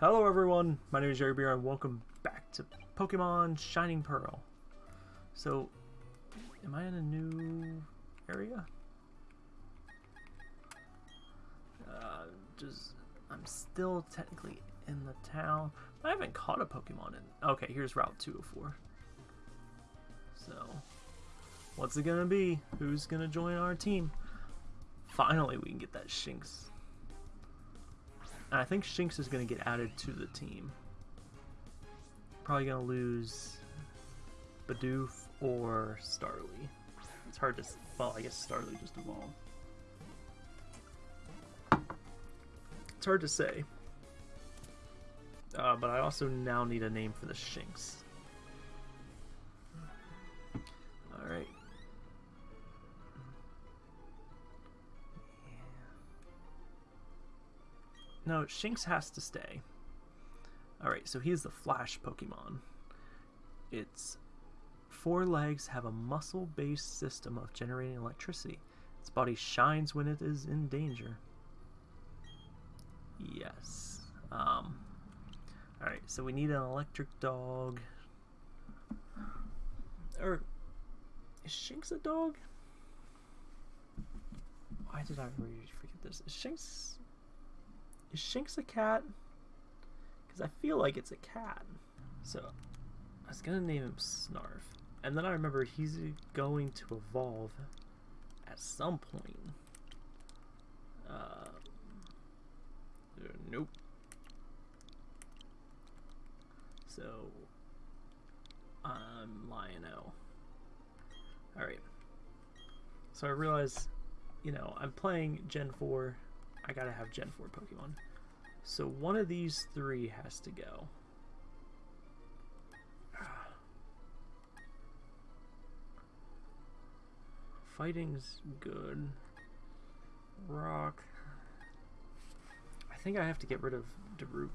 Hello everyone, my name is Jerry Beer and welcome back to Pokemon Shining Pearl. So, am I in a new area? Uh, just, I'm still technically in the town. I haven't caught a Pokemon in, okay, here's Route 204. So, what's it gonna be? Who's gonna join our team? Finally we can get that Shinx and I think Shinx is going to get added to the team. Probably going to lose Bidoof or Starly. It's hard to... Well, I guess Starly just evolved. It's hard to say. Uh, but I also now need a name for the Shinx. No, Shinx has to stay. Alright, so he's the Flash Pokemon. Its four legs have a muscle-based system of generating electricity. Its body shines when it is in danger. Yes. Um, Alright, so we need an electric dog. Or, is Shinx a dog? Why did I forget this? Is Shinx is Shinx a cat? Because I feel like it's a cat. So, I was going to name him Snarf. And then I remember he's going to evolve at some point. Uh, nope. So, I'm Lion-O. Alright. So I realize, you know, I'm playing Gen 4 I gotta have Gen 4 Pokemon. So one of these three has to go. Ah. Fighting's good. Rock. I think I have to get rid of Daruk.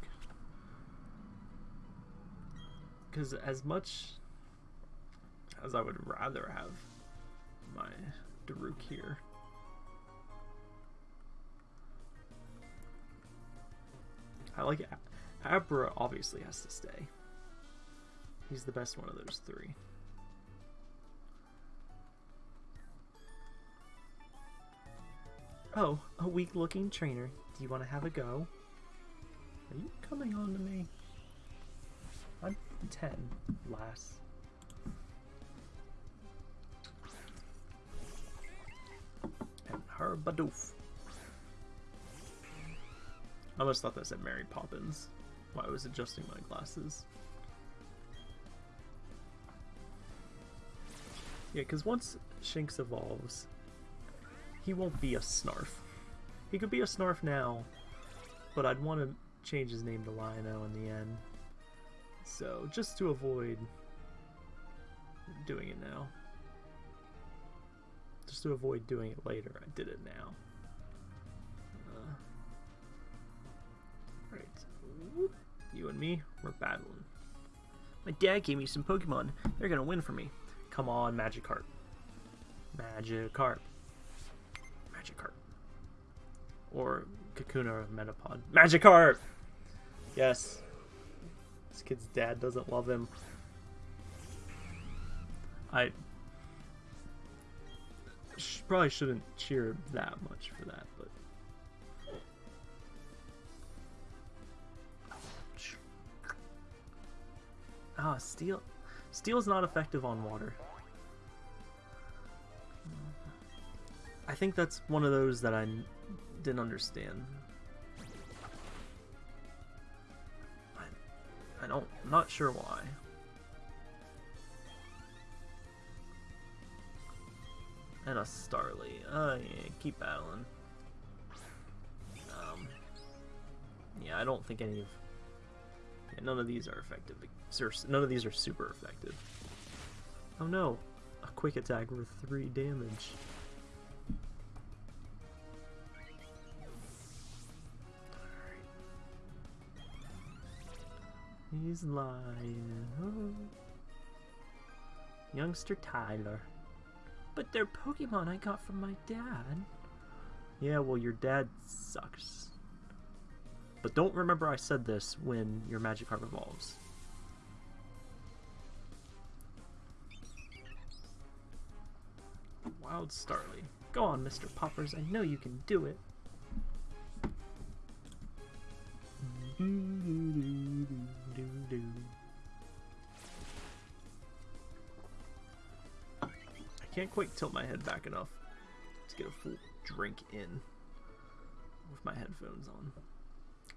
Because as much as I would rather have my Daruk here, I like it. Abra obviously has to stay. He's the best one of those three. Oh, a weak looking trainer. Do you want to have a go? Are you coming on to me? I'm 10, lass. And her Bidoof. I almost thought that said Mary Poppins while I was adjusting my glasses. Yeah, because once Shinx evolves, he won't be a Snarf. He could be a Snarf now, but I'd want to change his name to Lion-O in the end. So, just to avoid doing it now. Just to avoid doing it later, I did it now. You and me, we're battling. My dad gave me some Pokemon. They're gonna win for me. Come on, Magikarp. Magikarp. Magikarp. Or Kakuna or Metapod. Magikarp! Yes. This kid's dad doesn't love him. I probably shouldn't cheer that much for that, but Ah, steel. Steel is not effective on water. I think that's one of those that I didn't understand. I, I don't, I'm not sure why. And a Starly. Uh, yeah, keep battling. Um, yeah, I don't think any of none of these are effective. None of these are super effective. Oh no! A quick attack with 3 damage. He's lying. Oh. Youngster Tyler. But they're Pokemon I got from my dad. Yeah, well, your dad sucks. But don't remember I said this when your magic Magikarp evolves. Wild Starly. Go on, Mr. Poppers. I know you can do it. I can't quite tilt my head back enough to get a full drink in with my headphones on.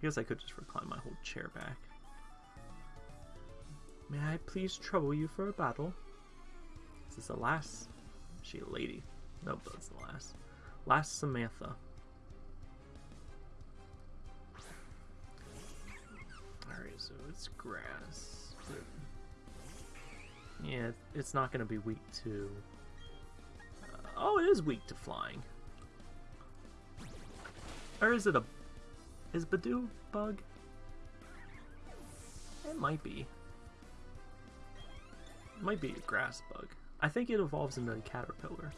I guess I could just recline my whole chair back. May I please trouble you for a battle? Is this a lass? Is she a lady? Nope, that's the lass. Lass Samantha. Alright, so it's grass. Yeah, it's not going to be weak to... Uh, oh, it is weak to flying. Or is it a... Is Budew bug? It might be. It might be a grass bug. I think it evolves into a caterpillar.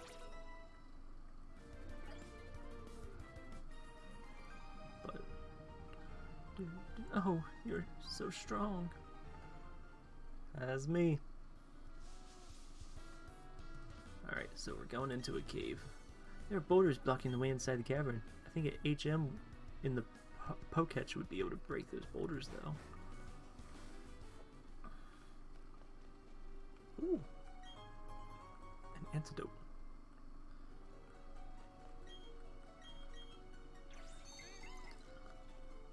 But... Oh, you're so strong. As me. Alright, so we're going into a cave. There are boulders blocking the way inside the cavern. I think an HM in the Poketch would be able to break those boulders, though. Ooh. An antidote.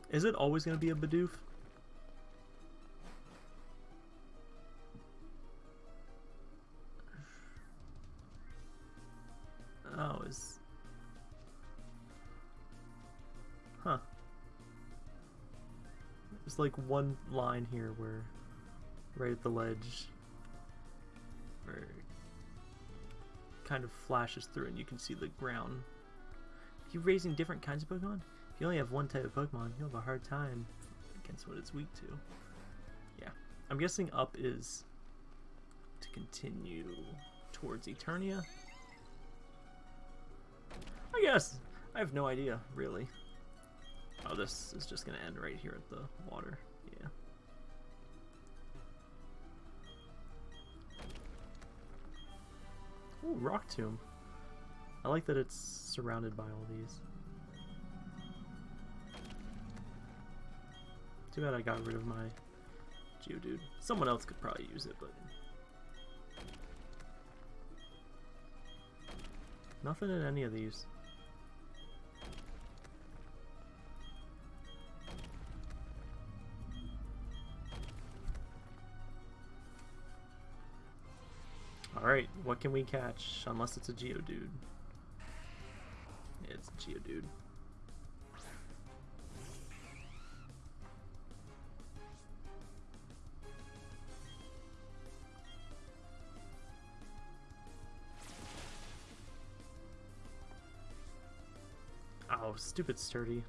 Is it always going to be a Bidoof? Like one line here where, right at the ledge, where kind of flashes through and you can see the ground. Are you raising different kinds of Pokemon? If you only have one type of Pokemon, you'll have a hard time against what it's weak to. Yeah. I'm guessing up is to continue towards Eternia. I guess. I have no idea, really. Oh, this is just to end right here at the water. Yeah. Ooh, Rock Tomb. I like that it's surrounded by all these. Too bad I got rid of my Geodude. Someone else could probably use it, but... Nothing in any of these. Alright, what can we catch? Unless it's a Geodude. It's a Geodude. Oh, stupid sturdy.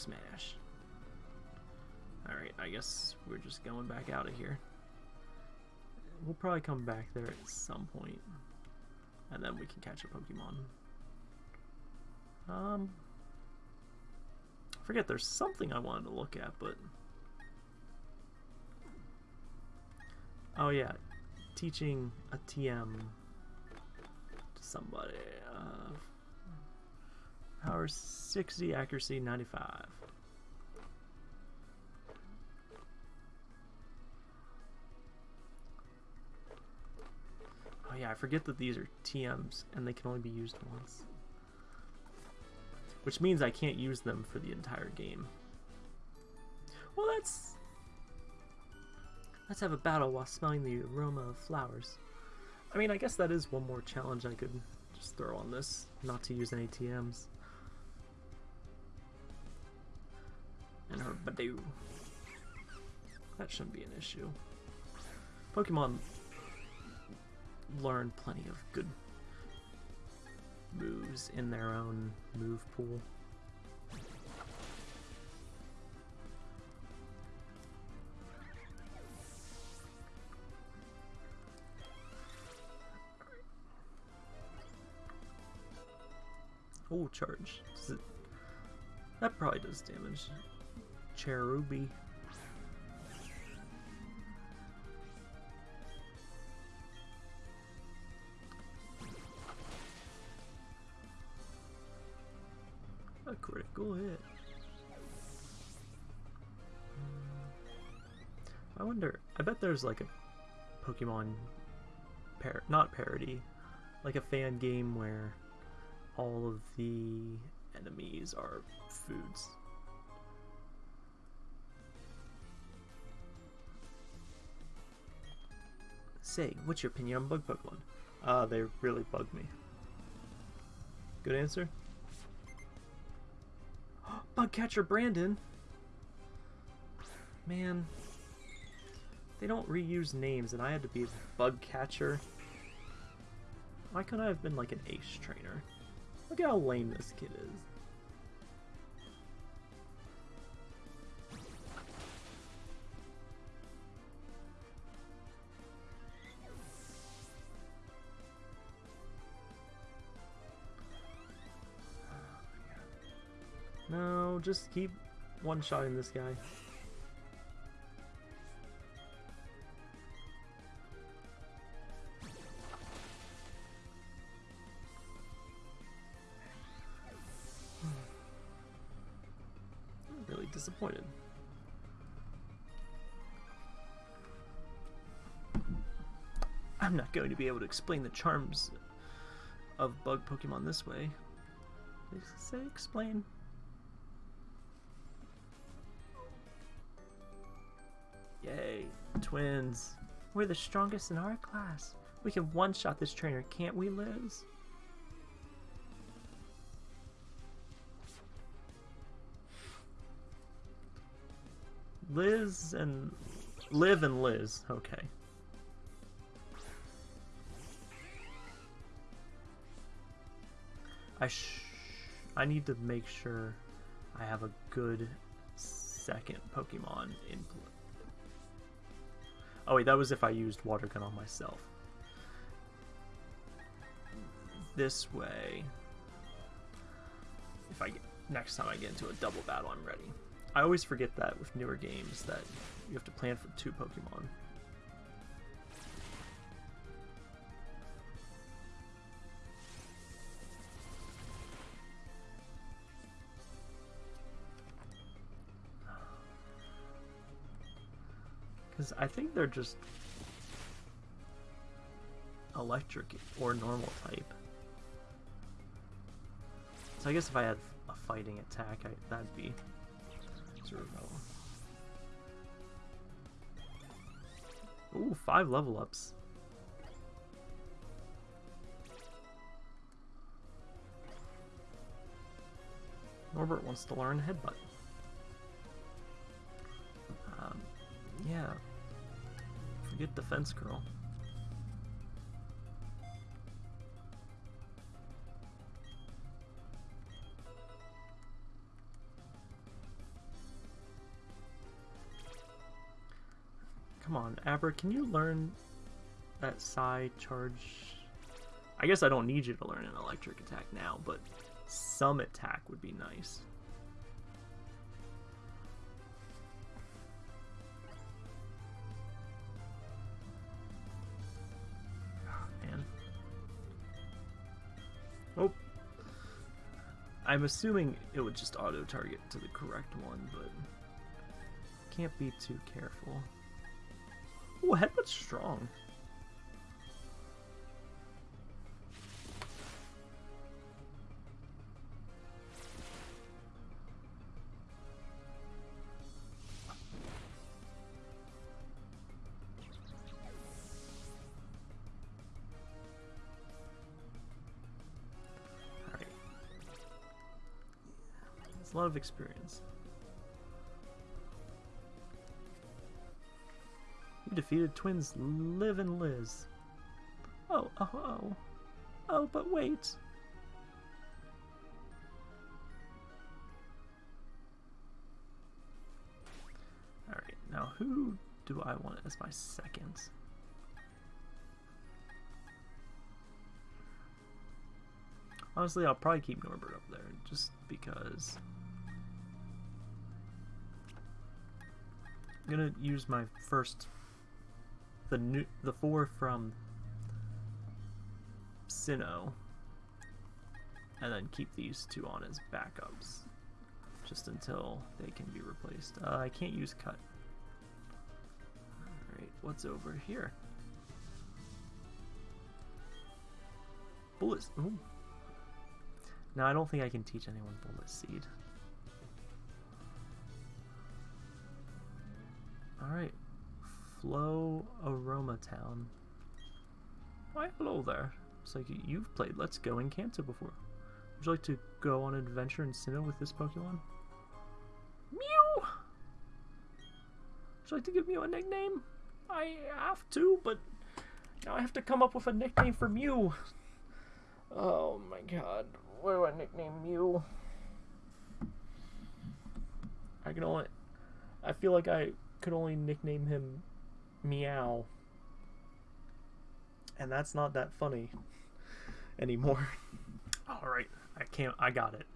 Smash. Alright, I guess we're just going back out of here. We'll probably come back there at some point, And then we can catch a Pokemon. Um, I forget, there's something I wanted to look at, but... Oh yeah, teaching a TM to somebody. Uh, Power 60, accuracy 95. Oh yeah, I forget that these are TMs and they can only be used once. Which means I can't use them for the entire game. Well, that's... Let's have a battle while smelling the aroma of flowers. I mean, I guess that is one more challenge I could just throw on this, not to use any TMs. And her Budew. That shouldn't be an issue. Pokemon learn plenty of good moves in their own move pool. Oh, charge. It... That probably does damage. Cherubi. A critical hit. I wonder, I bet there's like a Pokemon, par not parody, like a fan game where all of the enemies are foods. Say, what's your opinion on bug Pokemon? Uh, they really bug me. Good answer? bug catcher Brandon! Man. They don't reuse names and I had to be bug catcher. Why couldn't I have been like an ace trainer? Look at how lame this kid is. Just keep one-shotting this guy. really disappointed. I'm not going to be able to explain the charms of bug Pokemon this way. They say explain. Twins. We're the strongest in our class. We can one-shot this trainer, can't we, Liz? Liz and... Liv and Liz, okay. I sh I need to make sure I have a good second Pokemon in Oh wait, that was if I used Water Gun on myself. This way, if I get, next time I get into a double battle, I'm ready. I always forget that with newer games that you have to plan for two Pokemon. Because I think they're just electric or normal type. So I guess if I had a fighting attack, I, that'd be Ooh, five level ups. Norbert wants to learn headbutt. Um, yeah. Forget defense girl. Come on, Aber, can you learn that side charge? I guess I don't need you to learn an electric attack now, but some attack would be nice. I'm assuming it would just auto-target to the correct one, but can't be too careful. Ooh, Headbutt's strong. It's a lot of experience. You defeated twins Liv and Liz. Oh, oh, oh. Oh, but wait. Alright, now who do I want as my second? Honestly, I'll probably keep Norbert up there just because I'm gonna use my first... The new, the four from Sinnoh, and then keep these two on as backups, just until they can be replaced. Uh, I can't use cut. Alright, what's over here? Bullets. Ooh. No, I don't think I can teach anyone Bullet Seed. Alright. Flow Aroma Town. Why, hello there. It's like you've played Let's Go in Kanto before. Would you like to go on an adventure in Sinnoh with this Pokemon? Mew! Would you like to give Mew a nickname? I have to, but now I have to come up with a nickname for Mew. Oh my god. What do I nickname Mew? I can only... I feel like I could only nickname him Meow. And that's not that funny anymore. Alright, I can't... I got it.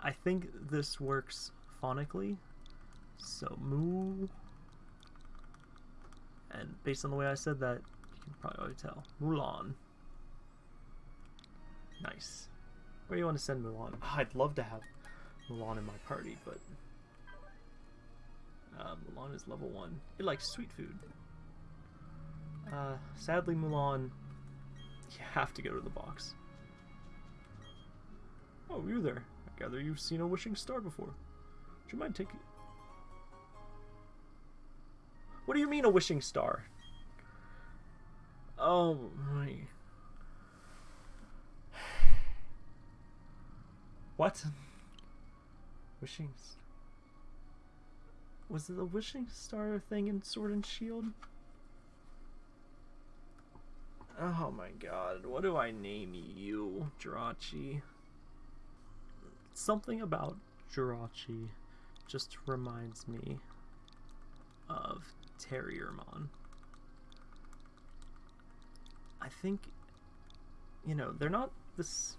I think this works phonically. So, moo... And based on the way I said that, you can probably already tell. Mulan. Nice. Where do you want to send Mulan? Oh, I'd love to have Mulan in my party, but... Uh, Mulan is level 1. It likes sweet food. Uh, sadly, Mulan, you have to go to the box. Oh, you're there. I gather you've seen a wishing star before. Would you mind taking... What do you mean a wishing star? Oh, my... What? Wishing... Was it the wishing star thing in Sword and Shield? Oh my god, what do I name you, Jirachi? Something about Jirachi just reminds me of Terriermon. I think, you know, they're not this...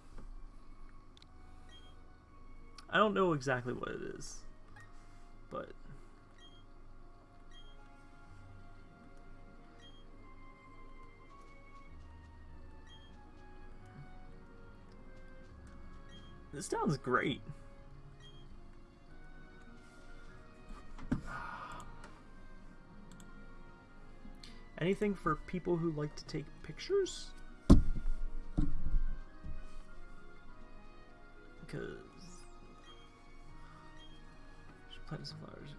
I don't know exactly what it is, but This sounds great. Anything for people who like to take pictures? Because Should plant some flowers.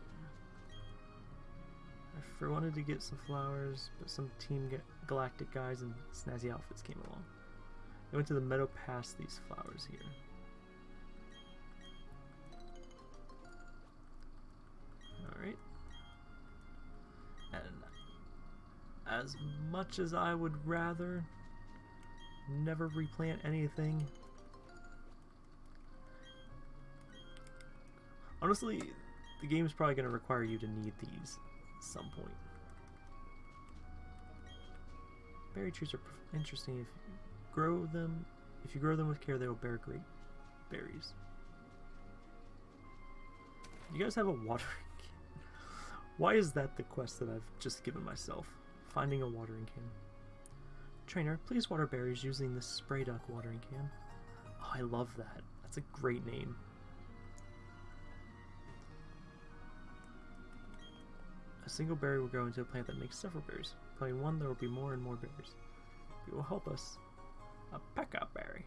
I wanted to get some flowers, but some Team Galactic guys in snazzy outfits came along. I went to the meadow past these flowers here. Much as I would rather never replant anything, honestly, the game is probably going to require you to need these at some point. Berry trees are interesting. If you grow them, if you grow them with care, they will bear great berries. You guys have a watering can. why is that the quest that I've just given myself? Finding a watering can. Trainer, please water berries using this spray duck watering can. Oh, I love that. That's a great name. A single berry will grow into a plant that makes several berries. Planting one, there will be more and more berries. It will help us. A pekka berry.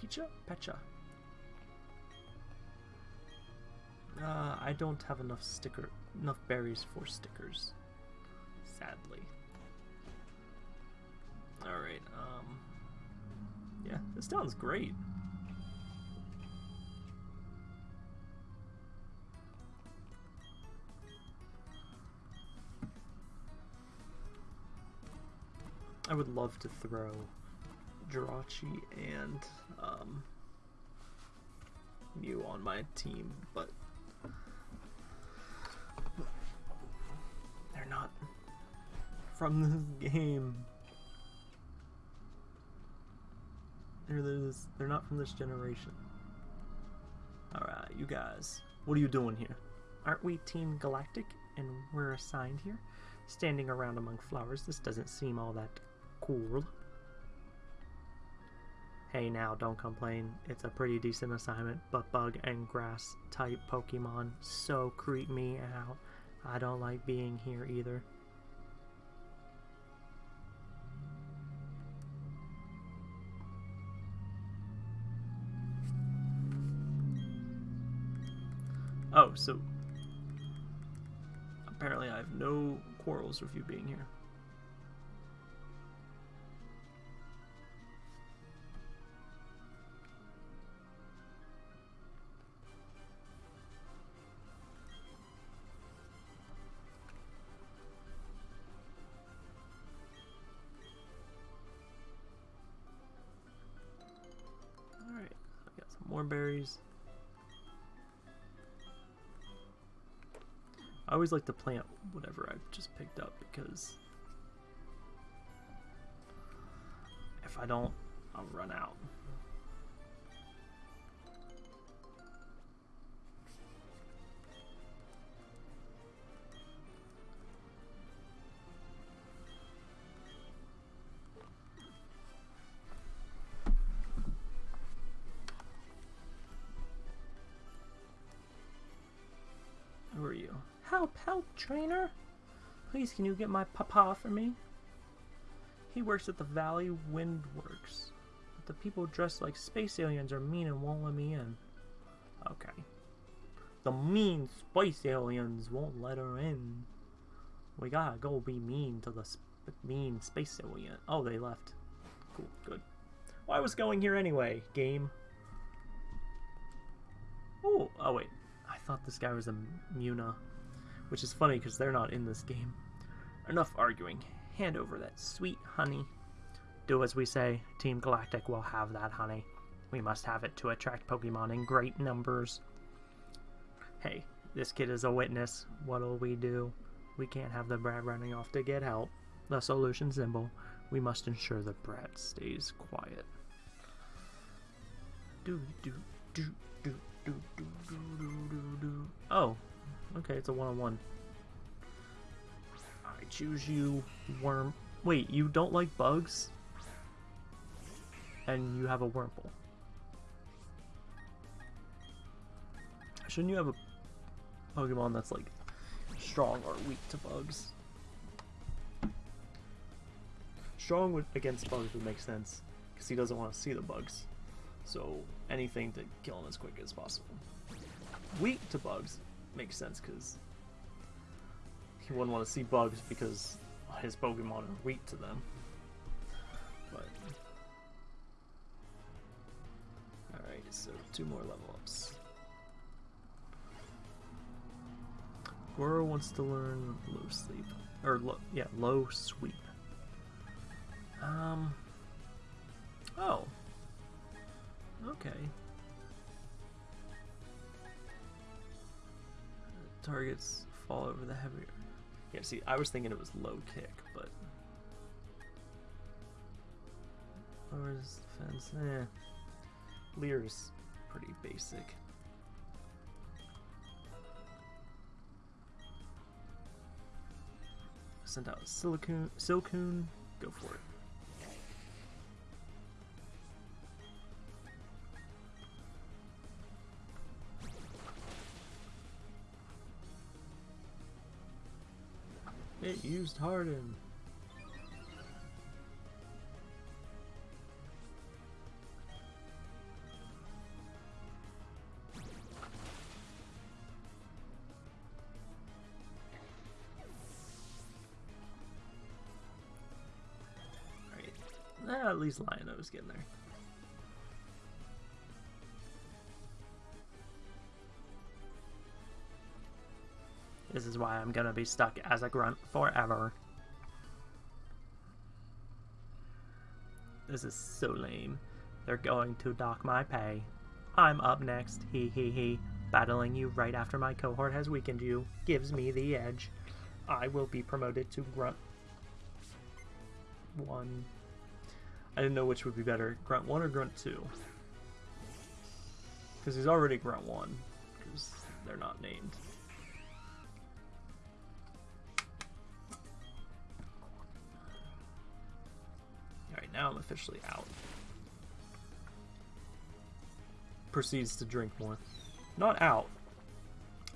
Picha? Pecha. Uh, I don't have enough sticker, enough berries for stickers, sadly. Alright, um, yeah, this sounds great. I would love to throw Jirachi and um, Mew on my team, but they're not from this game. They're this, they're not from this generation. Alright, you guys. What are you doing here? Aren't we Team Galactic and we're assigned here? Standing around among flowers, this doesn't seem all that cool. Hey now, don't complain. It's a pretty decent assignment, but bug and grass type Pokemon so creep me out. I don't like being here either. Oh, so apparently I have no quarrels with you being here. Alright, I got some more berries. I always like to plant whatever I've just picked up because if I don't, I'll run out. Help, trainer! Please, can you get my papa for me? He works at the Valley Wind Works. But the people dressed like space aliens are mean and won't let me in. Okay. The mean space aliens won't let her in. We gotta go be mean to the sp mean space alien. Oh, they left. Cool, good. Well, I was going here anyway, game. Oh, oh wait. I thought this guy was a Muna. Which is funny because they're not in this game. Enough arguing. Hand over that sweet honey. Do as we say. Team Galactic will have that honey. We must have it to attract Pokemon in great numbers. Hey, this kid is a witness. What'll we do? We can't have the brat running off to get help. The solution simple. We must ensure the brat stays quiet. Do do do do do do do do do. Oh, okay, it's a one-on-one. I choose you, worm. Wait, you don't like bugs? And you have a Wurmple. Shouldn't you have a Pokemon that's like strong or weak to bugs? Strong against bugs would make sense because he doesn't want to see the bugs. So anything to kill him as quick as possible. Weak to bugs makes sense because he wouldn't want to see bugs because his Pokemon are weak to them. But alright, so two more level ups. Goro wants to learn low sleep. Or, low, yeah, low sweep. Um. Oh. Okay. Targets fall over the heavier. Yeah, see, I was thinking it was low kick, but. Lowers defense. Eh. Leer's pretty basic. Send out Silicune, Silcoon, go for it. Used Harden. Alright. At least Lion-O's getting there. This is why I'm gonna be stuck as a grunt forever. This is so lame. They're going to dock my pay. I'm up next, he he he. Battling you right after my cohort has weakened you gives me the edge. I will be promoted to Grunt 1. I didn't know which would be better, Grunt 1 or Grunt 2. Because he's already Grunt 1, because they're not named. Now I'm officially out. Proceeds to drink more. Not out,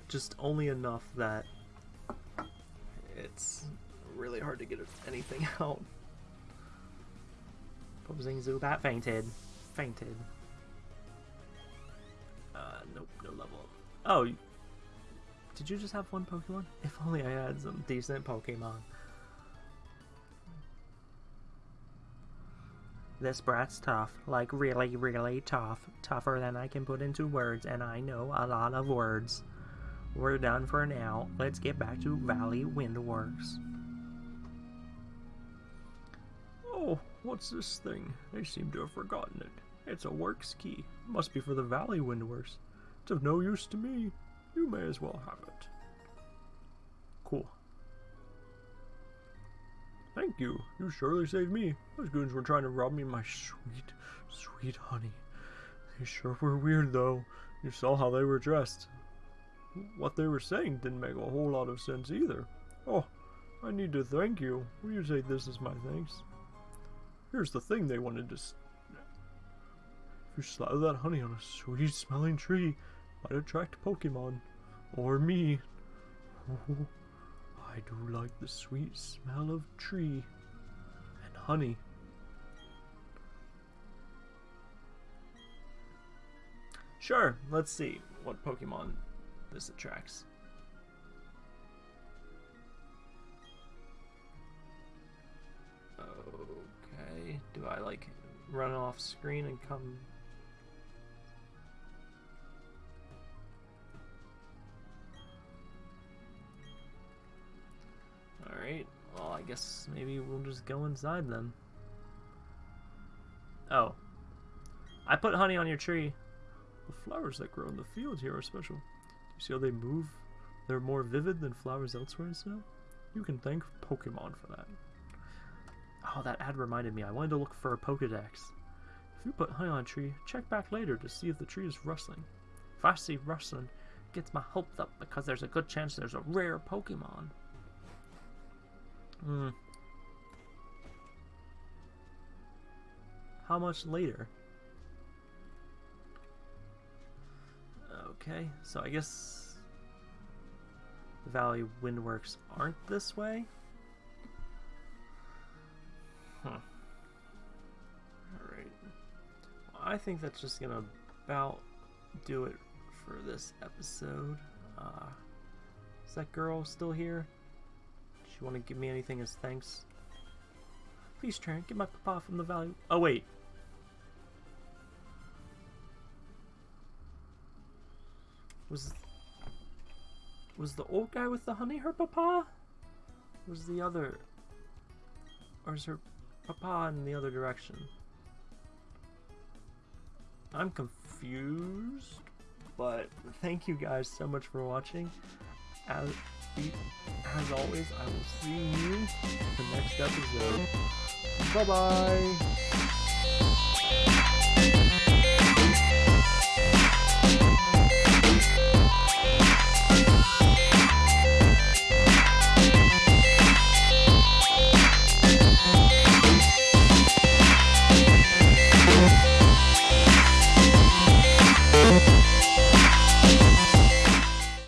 just only enough that it's really hard to get anything out. Opposing Zubat fainted. Fainted. Uh, nope, no level. Oh, did you just have one Pokemon? If only I had some decent Pokemon. This brat's tough, like really, really tough. Tougher than I can put into words, and I know a lot of words. We're done for now. Let's get back to Valley Windworks. Oh, what's this thing? They seem to have forgotten it. It's a works key. Must be for the Valley Windworks. It's of no use to me. You may as well have it. Thank you. You surely saved me. Those goons were trying to rob me of my sweet, sweet honey. They sure were weird, though. You saw how they were dressed. What they were saying didn't make a whole lot of sense either. Oh, I need to thank you. Will you say this is my thanks? Here's the thing they wanted to... If you slather that honey on a sweet-smelling tree, might attract Pokemon. Or me. I do like the sweet smell of tree and honey. Sure, let's see what Pokemon this attracts. Okay, do I like run off screen and come Alright, well I guess maybe we'll just go inside then. Oh. I put honey on your tree. The flowers that grow in the field here are special. Do You see how they move? They're more vivid than flowers elsewhere in Sinnoh? You can thank Pokemon for that. Oh, that ad reminded me. I wanted to look for a Pokedex. If you put honey on a tree, check back later to see if the tree is rustling. If I see rustling, it gets my hopes up because there's a good chance there's a rare Pokemon. Hmm. How much later? Okay, so I guess the Valley Windworks aren't this way? Huh. Alright. Well, I think that's just gonna about do it for this episode. Uh, is that girl still here? She want to give me anything as thanks? Please, Trent, get my papa from the Valley. Oh, wait. Was was the old guy with the honey her papa? Was the other, or is her papa in the other direction? I'm confused, but thank you guys so much for watching. As, as always, I will see you in the next episode. Bye bye.